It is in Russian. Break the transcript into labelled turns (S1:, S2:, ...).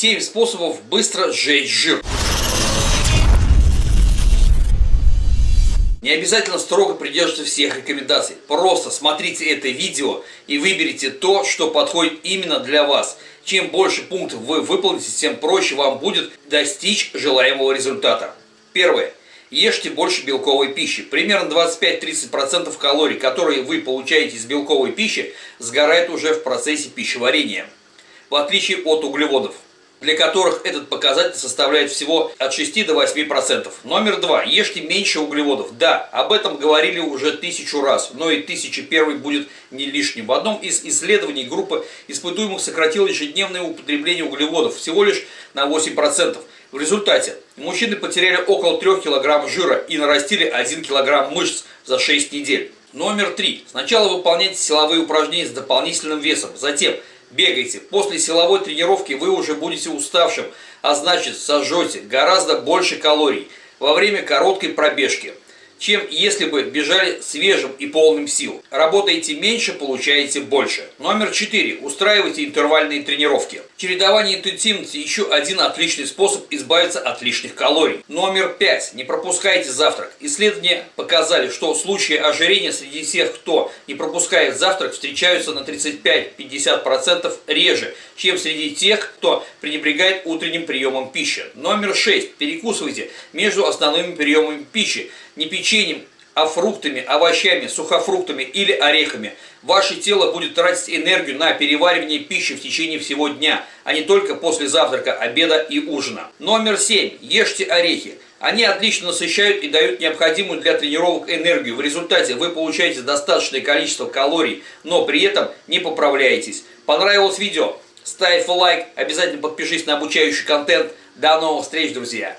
S1: 7 способов быстро сжечь жир. Не обязательно строго придерживаться всех рекомендаций. Просто смотрите это видео и выберите то, что подходит именно для вас. Чем больше пунктов вы выполните, тем проще вам будет достичь желаемого результата. Первое. Ешьте больше белковой пищи. Примерно 25-30% калорий, которые вы получаете из белковой пищи, сгорает уже в процессе пищеварения. В отличие от углеводов для которых этот показатель составляет всего от 6 до 8%. Номер два. Ешьте меньше углеводов. Да, об этом говорили уже тысячу раз, но и тысяча первый будет не лишним. В одном из исследований группа испытуемых сократила ежедневное употребление углеводов всего лишь на 8%. В результате мужчины потеряли около 3 кг жира и нарастили 1 кг мышц за 6 недель. Номер три. Сначала выполняйте силовые упражнения с дополнительным весом. Затем бегайте. После силовой тренировки вы уже будете уставшим, а значит сожжете гораздо больше калорий во время короткой пробежки чем если бы бежали свежим и полным сил. Работаете меньше, получаете больше. Номер 4. Устраивайте интервальные тренировки. Чередование интенсивности еще один отличный способ избавиться от лишних калорий. Номер 5. Не пропускайте завтрак. Исследования показали, что случаи ожирения среди тех, кто не пропускает завтрак, встречаются на 35-50% реже, чем среди тех, кто пренебрегает утренним приемом пищи. Номер 6. Перекусывайте между основными приемами пищи не печеньем, а фруктами, овощами, сухофруктами или орехами. Ваше тело будет тратить энергию на переваривание пищи в течение всего дня, а не только после завтрака, обеда и ужина. Номер 7. Ешьте орехи. Они отлично насыщают и дают необходимую для тренировок энергию. В результате вы получаете достаточное количество калорий, но при этом не поправляетесь. Понравилось видео? Ставь лайк, обязательно подпишись на обучающий контент. До новых встреч, друзья!